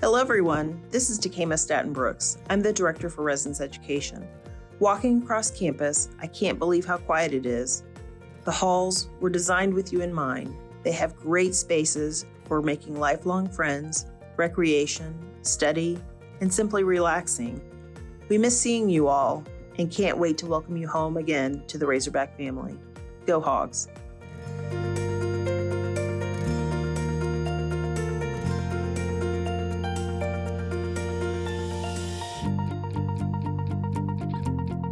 Hello, everyone. This is Takema Staten Brooks. I'm the Director for Residence Education. Walking across campus, I can't believe how quiet it is. The halls were designed with you in mind. They have great spaces for making lifelong friends, recreation, study, and simply relaxing. We miss seeing you all and can't wait to welcome you home again to the Razorback family. Go Hogs!